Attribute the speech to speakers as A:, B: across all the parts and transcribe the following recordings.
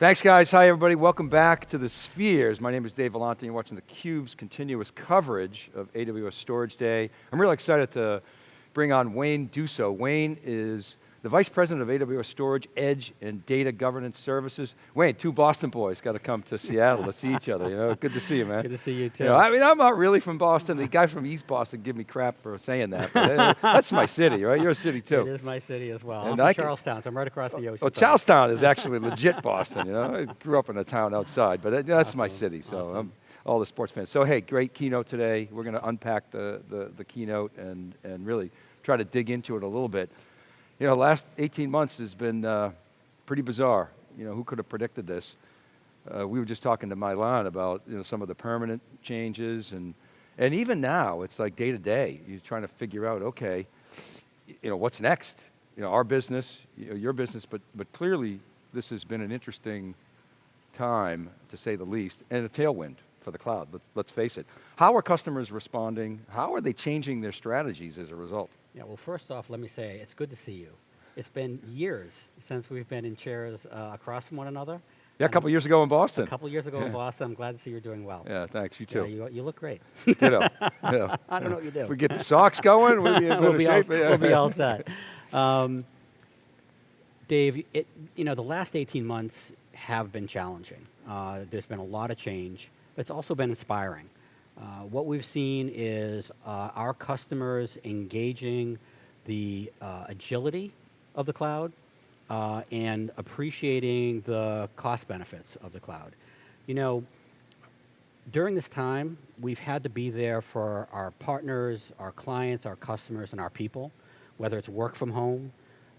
A: Thanks guys, hi everybody, welcome back to the Spheres. My name is Dave Vellante, you're watching theCUBE's continuous coverage of AWS Storage Day. I'm really excited to bring on Wayne Duso. Wayne is the Vice President of AWS Storage, Edge, and Data Governance Services. Wayne, two Boston boys got to come to Seattle to see each other, you know, good to see you, man.
B: Good to see you too.
A: You know, I mean, I'm not really from Boston. The guy from East Boston give me crap for saying that, but uh, that's my city, right? You're a city too.
B: It is my city as well.
A: And
B: I'm from
A: I can-
B: Charlestown, so I'm right across the ocean.
A: Well. Charlestown is actually legit Boston, you know? I grew up in a town outside, but uh, that's my city, so
B: awesome.
A: I'm all the sports fans. So hey, great keynote today. We're going to unpack the, the, the keynote and, and really try to dig into it a little bit. You know, last 18 months has been uh, pretty bizarre. You know, who could have predicted this? Uh, we were just talking to Milan about you know, some of the permanent changes and, and even now, it's like day to day, you're trying to figure out, okay, you know, what's next? You know, our business, you know, your business, but, but clearly this has been an interesting time, to say the least, and a tailwind for the cloud, let's, let's face it. How are customers responding? How are they changing their strategies as a result?
B: Yeah, well first off, let me say, it's good to see you. It's been years since we've been in chairs uh, across from one another.
A: Yeah, a couple years ago in Boston.
B: A couple years ago
A: Yeah.
B: in Boston, I'm glad to see you're doing well.
A: Yeah, thanks, you
B: Yeah,
A: too.
B: you, you look great.
A: Ditto. Ditto.
B: I don't know what you do.
A: If we get the Sox going, we'll be in
B: we'll, be all,
A: shape. Yeah.
B: we'll be all set. Um, Dave, it, you know, the last 18 months have been challenging. Uh, there's been a lot of change, but it's also been inspiring. Uh, what we've seen is uh, our customers engaging the uh, agility of the cloud uh, and appreciating the cost benefits of the cloud. You know, during this time, we've had to be there for our partners, our clients, our customers, and our people, whether it's work from home,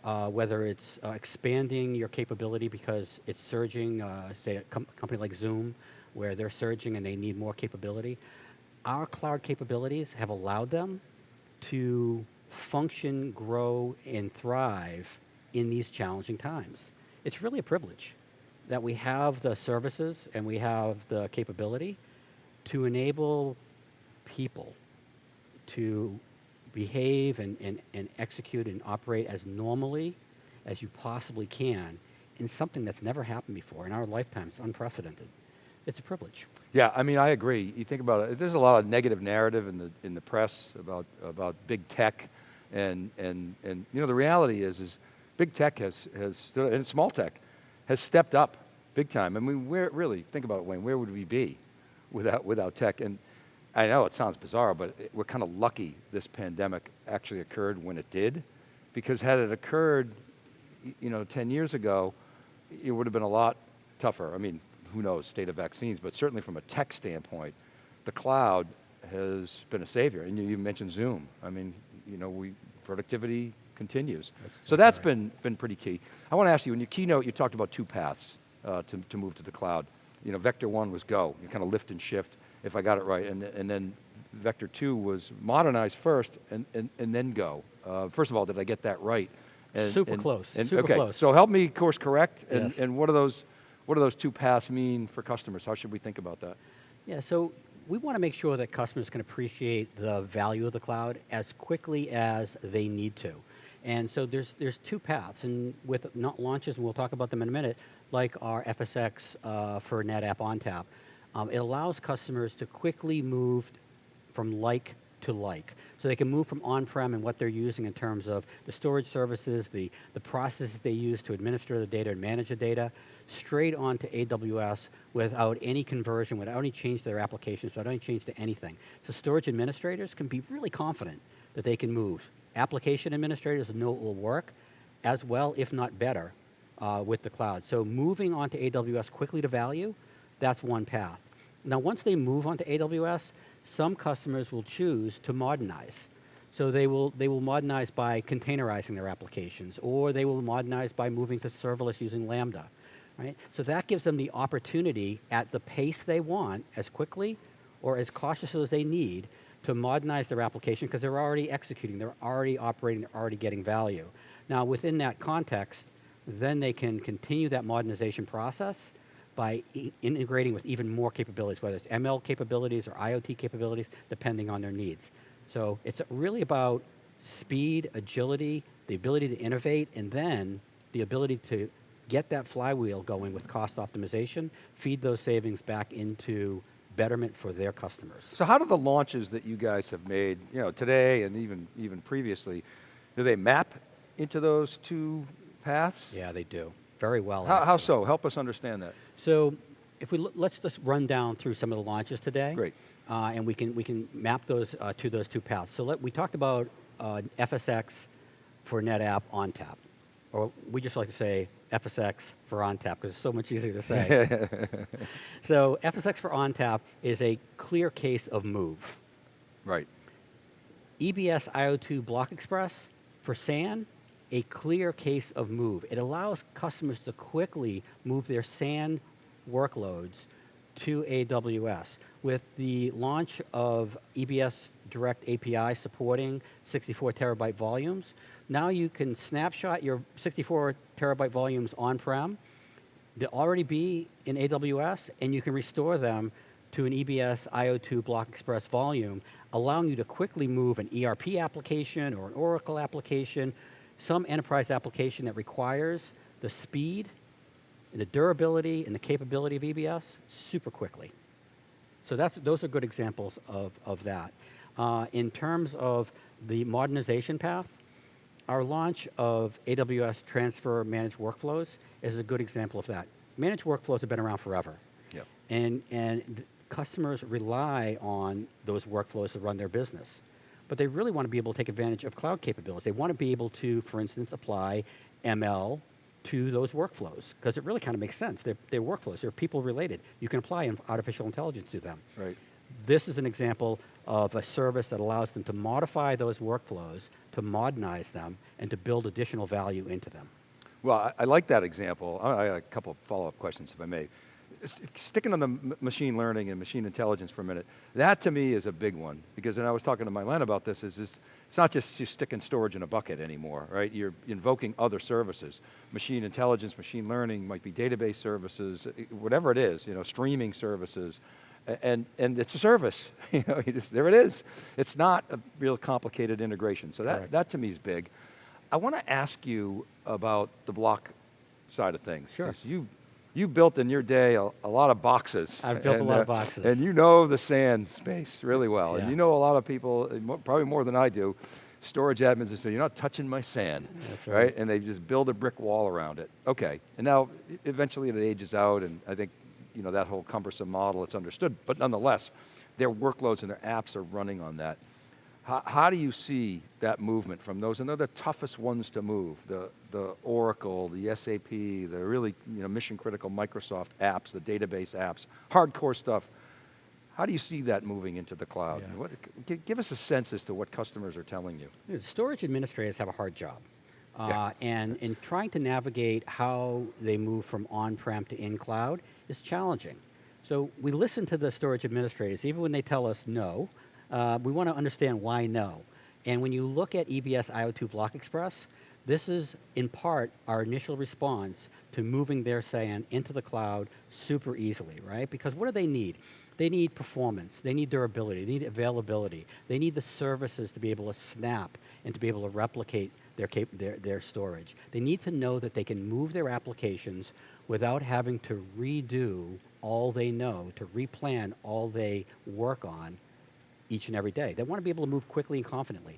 B: uh, whether it's uh, expanding your capability because it's surging, uh, say a com- company like Zoom, where they're surging and they need more capability. Our cloud capabilities have allowed them to function, grow, and thrive in these challenging times. It's really a privilege that we have the services and we have the capability to enable people to behave and, and, and execute and operate as normally as you possibly can in something that's never happened before in our lifetime. It's unprecedented. It's a privilege.
A: Yeah, I mean, I agree. You think about it, there's a lot of negative narrative in the, in the press about, about big tech, and, and, and you know, the reality is, is big tech has, has stood, and small tech, has stepped up big time. I mean, where, really, think about it, Wayne, where would we be without, without tech? And I know it sounds bizarre, but it- we're kind of lucky this pandemic actually occurred when it did, because had it occurred, you know, 10 years ago, it would have been a lot tougher. I mean, who knows, state of vaccines, but certainly from a tech standpoint, the cloud has been a savior. And you, you mentioned Zoom. I mean, you know, we, productivity continues.
B: That's
A: so that's
B: right.
A: been, been pretty key. I want to ask you, in your keynote, you talked about two paths uh, to, to move to the cloud. You know, vector one was go, you kind of lift and shift, if I got it right, and, and then vector two was modernize first and, and, and then go. Uh, first of all, did I get that right? And,
B: Super
A: and-
B: close,
A: and-
B: super
A: okay,
B: close.
A: So help me course correct, and,
B: Yes.
A: and what are those, what do those two paths mean for customers? How should we think about that?
B: Yeah, so we want to make sure that customers can appreciate the value of the cloud as quickly as they need to. And so there's, there's two paths, and with not launches, and we'll talk about them in a minute, like our FSX uh, for NetApp ONTAP, um, it allows customers to quickly move from like to like. So they can move from on-prem and what they're using in terms of the storage services, the, the processes they use to administer the data and manage the data, straight onto AWS without any conversion, without any change to their applications, without any change to anything. So storage administrators can be really confident that they can move. Application administrators know it will work as well, if not better, uh, with the cloud. So moving onto AWS quickly to value, that's one path. Now, once they move onto AWS, some customers will choose to modernize. So they will, they will modernize by containerizing their applications, or they will modernize by moving to serverless using Lambda. Right? So that gives them the opportunity at the pace they want, as quickly or as cautiously as they need, to modernize their application because they're already executing, they're already operating, they're already getting value. Now within that context, then they can continue that modernization process by i- integrating with even more capabilities, whether it's ML capabilities or IoT capabilities, depending on their needs. So it's really about speed, agility, the ability to innovate, and then the ability to get that flywheel going with cost optimization, feed those savings back into betterment for their customers.
A: So how do the launches that you guys have made, you know, today and even, even previously, do they map into those two paths?
B: Yeah, they do. Very well.
A: How, how so? Help us understand that.
B: So if we let's just run down through some of the launches today.
A: Great.
B: Uh, and we can we can map those uh, to those two paths. So let, we talked about uh, FSX for NetApp ONTAP, or we just like to say FSX for ONTAP because it's so much easier to say. so FSX for ONTAP is a clear case of move.
A: Right.
B: EBS IO2 Block Express for SAN, a clear case of move. It allows customers to quickly move their SAN workloads to AWS. With the launch of EBS Direct API supporting 64 terabyte volumes, now you can snapshot your 64 terabyte volumes on-prem, they'll already be in AWS, and you can restore them to an EBS IO2 Block Express volume, allowing you to quickly move an ERP application or an Oracle application, some enterprise application that requires the speed and the durability and the capability of EBS super quickly. So that's, those are good examples of, of that. Uh, in terms of the modernization path, our launch of AWS Transfer Managed Workflows is a good example of that. Managed workflows have been around forever.
A: Yep.
B: And, and customers rely on those workflows to run their business. But they really want to be able to take advantage of cloud capabilities. They want to be able to, for instance, apply ML to those workflows because it really kind of makes sense. They're, they're workflows, they're people related. You can apply artificial intelligence to them.
A: Right.
B: This is an example of a service that allows them to modify those workflows, to modernize them, and to build additional value into them.
A: Well, I, I like that example. I, I got a couple of follow-up questions, if I may. Sticking on the machine learning and machine intelligence for a minute, that to me is a big one because, and I was talking to Milan about this, is this, it's not just you sticking storage in a bucket anymore, right? You're invoking other services. Machine intelligence, machine learning might be database services, eh, whatever it is, you know, streaming services, and, and it's a service, you know, you just, there it is. It's not a real complicated integration. So that,
B: Correct.
A: that to me is big. I want to ask you about the block side of things.
B: Sure.
A: You, you built in your day a, a lot of boxes.
B: I've built a
A: and,
B: lot of boxes.
A: And you know the SAN space really well. And you know a lot of people, uh, probably more than I do, storage admins that say, you're not touching my SAN.
B: That's right.
A: And they just build a brick wall around it. Okay, and now eventually it ages out and I think, you know, that whole cumbersome model, it's understood, but nonetheless, their workloads and their apps are running on that. How, how do you see that movement from those? And they're the toughest ones to move, the, the Oracle, the SAP, the really you know, mission critical Microsoft apps, the database apps, hardcore stuff. How do you see that moving into the cloud?
B: Yeah.
A: What, give us a sense as to what customers are telling you.
B: You Storage administrators have a hard job. Uh,
A: Yeah.
B: And in trying to navigate how they move from on-prem to in-cloud is challenging. So we listen to the storage administrators, even when they tell us no, uh, we want to understand why no. And when you look at EBS IO2 Block Express, this is in part our initial response to moving their SAN into the cloud super easily, right? Because what do they need? They need performance, they need durability, they need availability, they need the services to be able to snap and to be able to replicate their, their, their storage. They need to know that they can move their applications without having to redo all they know, to replan all they work on each and every day. They want to be able to move quickly and confidently.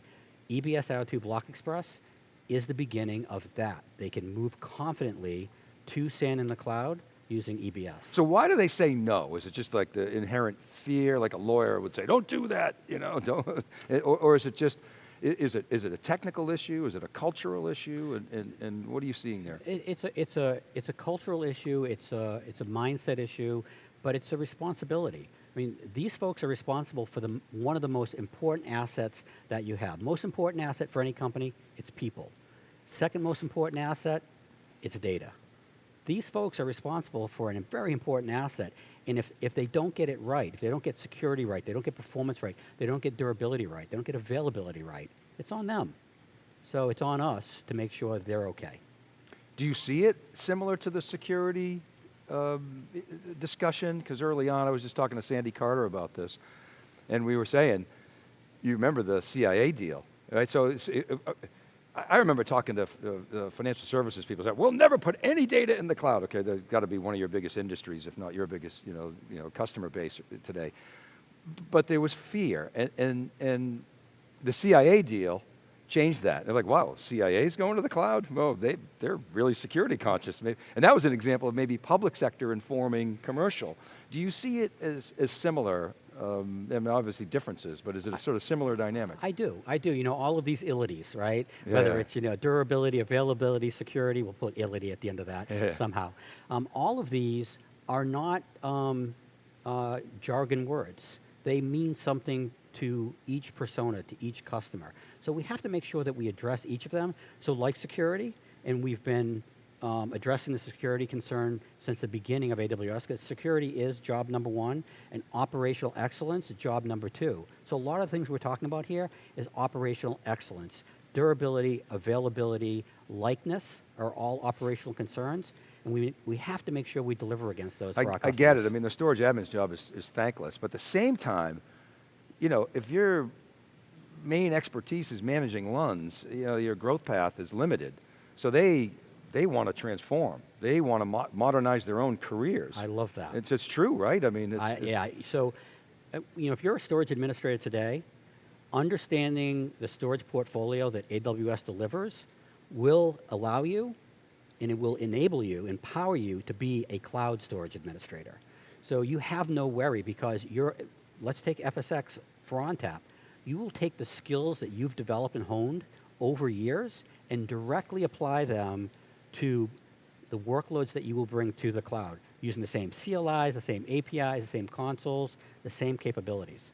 B: EBS IO2 Block Express is the beginning of that. They can move confidently to SAN in the cloud using EBS.
A: So why do they say no? Is it just like the inherent fear, like a lawyer would say, don't do that, you know, don't, or, or is it just, is it, is it a technical issue? Is it a cultural issue? And, and, and what are you seeing there?
B: It, it's a it's a it's a cultural issue. It's a it's a mindset issue, but it's a responsibility. I mean, these folks are responsible for the one of the most important assets that you have. Most important asset for any company, it's people. Second most important asset, it's data. These folks are responsible for a very important asset. And if, if they don't get it right, if they don't get security right, they don't get performance right, they don't get durability right, they don't get availability right, it's on them. So it's on us to make sure they're okay.
A: Do you see it similar to the security um, discussion? Because early on, I was just talking to Sandy Carter about this, and we were saying, you remember the CIA deal, right? So it, uh, I, remember talking to uh, financial services people, said, we'll never put any data in the cloud. Okay, that's got to be one of your biggest industries, if not your biggest you know, you know, customer base today. But there was fear, and, and, and the CIA deal changed that. They're like, wow, CIA's going to the cloud? Oh, they, they're really security conscious. And that was an example of maybe public sector informing commercial. Do you see it as, as similar? Um, I mean, obviously differences, but is it a sort of similar dynamic?
B: I do, I do. You know, all of these illities, right? Yeah. Whether it's you know durability, availability, security, we'll put illity at the end of that yeah. somehow. Um, all of these are not um, uh, jargon words. They mean something to each persona, to each customer. So we have to make sure that we address each of them. So like security, and we've been um, addressing the security concern since the beginning of AWS, because security is job number one, and operational excellence is job number two. So a lot of things we're talking about here is operational excellence. Durability, availability, likeness are all operational concerns, and we, we have to make sure we deliver against those
A: I, I get it, I mean, the storage admin's job is, is thankless, but at the same time, you know, if your main expertise is managing LUNs, you know, your growth path is limited. So they, they want to transform. They want to mo modernize their own careers.
B: I love that.
A: It's, it's true, right? I mean, it's,
B: I,
A: it's
B: yeah, so, uh, you know, if you're a storage administrator today, understanding the storage portfolio that AWS delivers will allow you and it will enable you, empower you to be a cloud storage administrator. So you have no worry because you're, let's take FSx for ONTAP, you will take the skills that you've developed and honed over years and directly apply them to the workloads that you will bring to the cloud using the same CLIs, the same APIs, the same consoles, the same capabilities.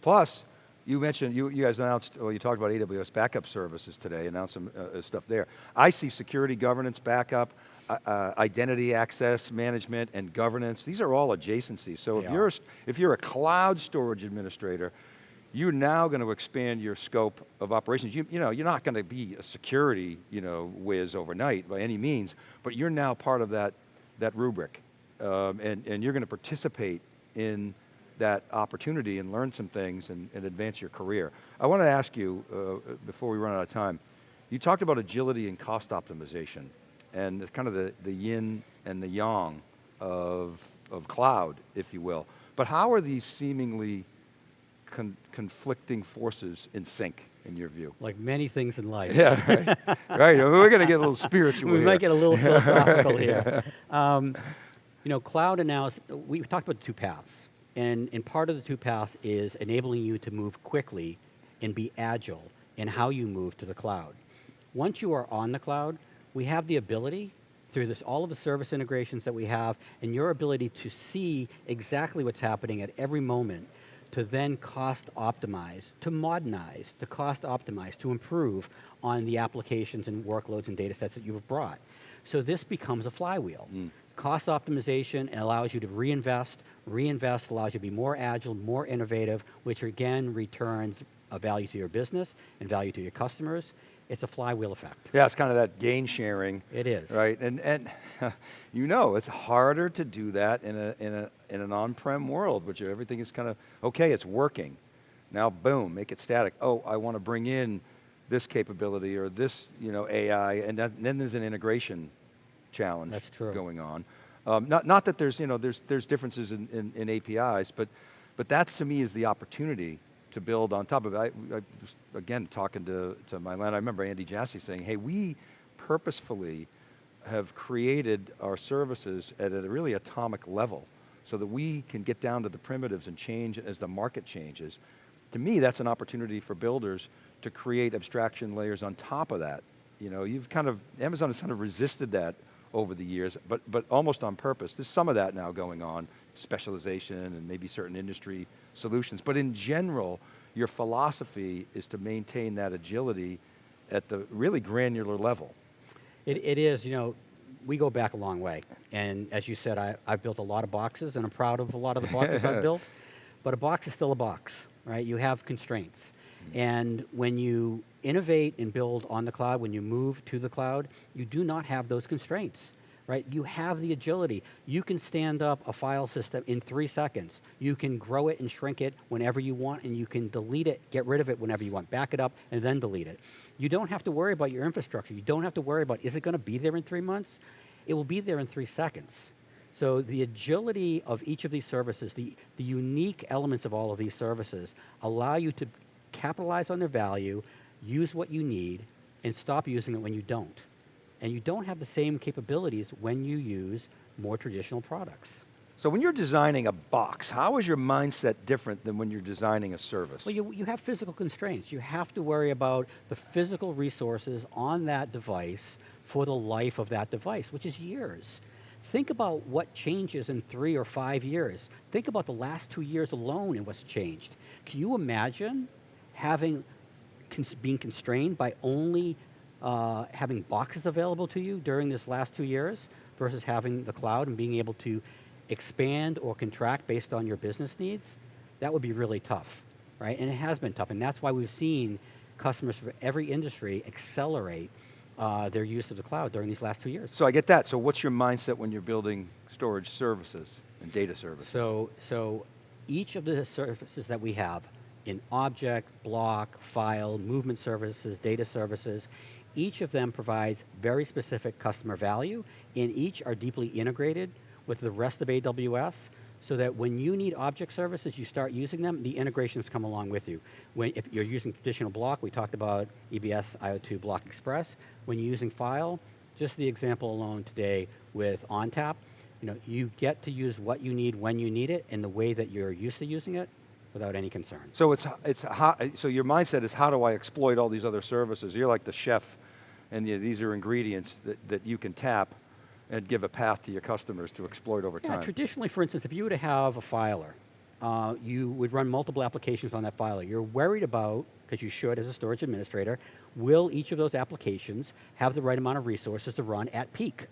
A: Plus, you mentioned, you, you guys announced, well you talked about AWS backup services today, announced some uh, uh, stuff there. I see security governance backup, uh, uh, identity access management and governance. These are all adjacencies. So if you're, if you're a cloud storage administrator, you're now going to expand your scope of operations. You, you know, you're not going to be a security you know, whiz overnight by any means, but you're now part of that, that rubric. Um, and, and you're going to participate in that opportunity and learn some things and, and advance your career. I want to ask you, uh, before we run out of time, you talked about agility and cost optimization and it's kind of the, the yin and the yang of, of cloud, if you will. But how are these seemingly con conflicting forces in sync, in your view?
B: Like many things in life.
A: Yeah, right. right. We're going to get a little spiritual
B: We
A: here.
B: might get a little philosophical here. Um, you know, cloud analysis, we talked about the two paths. And, and part of the two paths is enabling you to move quickly and be agile in how you move to the cloud. Once you are on the cloud, we have the ability through this, all of the service integrations that we have and your ability to see exactly what's happening at every moment to then cost optimize, to modernize, to cost optimize, to improve on the applications and workloads and data sets that you've brought. So this becomes a flywheel. Mm. Cost optimization allows you to reinvest, reinvest allows you to be more agile, more innovative, which again returns a value to your business and value to your customers, it's a flywheel effect.
A: Yeah, it's kind of that gain sharing.
B: It is.
A: Right, and, and you know, it's harder to do that in, a, in, a, in an on-prem world, which everything is kind of, okay, it's working. Now boom, make it static. Oh, I want to bring in this capability or this you know, AI, and, that, and then there's an integration challenge
B: That's true.
A: going on. Um, not, not that there's, you know, there's, there's differences in, in, in APIs, but, but that to me is the opportunity to build on top of it. I, I was, again, talking to, to Milan, I remember Andy Jassy saying, hey, we purposefully have created our services at a really atomic level so that we can get down to the primitives and change as the market changes. To me, that's an opportunity for builders to create abstraction layers on top of that. You know, you've kind of, Amazon has kind of resisted that over the years, but, but almost on purpose. There's some of that now going on, specialization and maybe certain industry solutions. But in general, your philosophy is to maintain that agility at the really granular level.
B: It, it is, you know, we go back a long way. And as you said, I, I've built a lot of boxes and I'm proud of a lot of the boxes I've built, but a box is still a box, right? You have constraints. Mm-hmm. And when you innovate and build on the cloud, when you move to the cloud, you do not have those constraints. Right? You have the agility. You can stand up a file system in three seconds. You can grow it and shrink it whenever you want, and you can delete it, get rid of it whenever you want, back it up, and then delete it. You don't have to worry about your infrastructure. You don't have to worry about, is it going to be there in three months? It will be there in three seconds. So the agility of each of these services, the, the unique elements of all of these services allow you to capitalize on their value, use what you need, and stop using it when you don't. And you don't have the same capabilities when you use more traditional products.
A: So when you're designing a box, how is your mindset different than when you're designing a service?
B: Well, you, you have physical constraints. You have to worry about the physical resources on that device for the life of that device, which is years. Think about what changes in three or five years. Think about the last two years alone and what's changed. Can you imagine having, cons being constrained by only uh, having boxes available to you during this last two years versus having the cloud and being able to expand or contract based on your business needs? That would be really tough, right? And it has been tough, and that's why we've seen customers for every industry accelerate uh, their use of the cloud during these last two years.
A: So I get that. So what's your mindset when you're building storage services and data services?
B: So, so each of the services that we have in object, block, file, movement services, data services, each of them provides very specific customer value, and each are deeply integrated with the rest of AWS so that when you need object services, you start using them, the integrations come along with you. When, if you're using traditional block, we talked about EBS IO2 Block Express. When you're using file, just the example alone today with ONTAP, you know, you get to use what you need when you need it in the way that you're used to using it without any concern.
A: So it's, it's how, so your mindset is how do I exploit all these other services? You're like the chef and you, these are ingredients that, that you can tap and give a path to your customers to exploit over
B: Yeah,
A: time.
B: traditionally, for instance, if you were to have a filer, uh, you would run multiple applications on that filer. You're worried about, because you should as a storage administrator, will each of those applications have the right amount of resources to run at peak?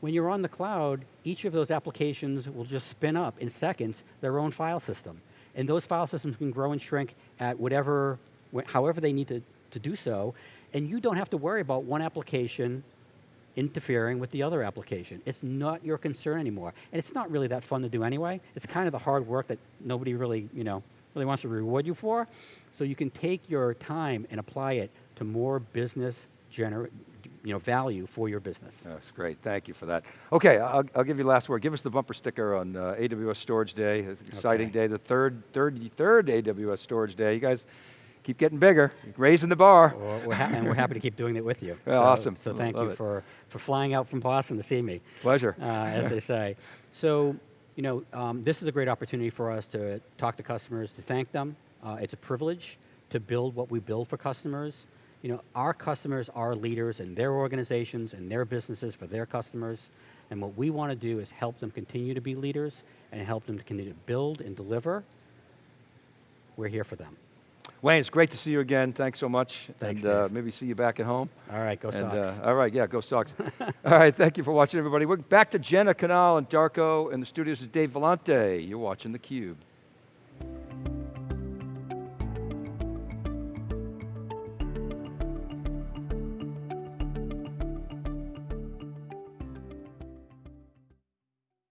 B: When you're on the cloud, each of those applications will just spin up in seconds their own file system. And those file systems can grow and shrink at whatever, however they need to, to do so. And you don't have to worry about one application interfering with the other application. It's not your concern anymore. And it's not really that fun to do anyway. It's kind of the hard work that nobody really, you know, really wants to reward you for. So you can take your time and apply it to more business gener you know, value for your business.
A: That's great, thank you for that. Okay, I'll, I'll give you the last word. Give us the bumper sticker on uh, AWS Storage Day. It's an exciting
B: Okay.
A: day, the third, third, third AWS Storage Day. You guys keep getting bigger, raising the bar.
B: Well, we're and we're happy to keep doing it with you.
A: Yeah,
B: so,
A: awesome.
B: So thank
A: Love
B: you
A: it.
B: for, for flying out from Boston to see me.
A: Pleasure.
B: uh, as they say. So, you know, um, this is a great opportunity for us to talk to customers, to thank them. Uh, it's a privilege to build what we build for customers. You know, our customers are leaders in their organizations and their businesses for their customers. And what we want to do is help them continue to be leaders and help them to continue to build and deliver. We're here for them.
A: Wayne, it's great to see you again. Thanks so much.
B: Thanks,
A: and uh, maybe see you back at home.
B: All right, go
A: and,
B: Sox.
A: uh, all right, yeah, go Sox. all right, thank you for watching, everybody. We're back to Jenna Canal and Darko, and the studios is Dave Vellante. You're watching theCUBE.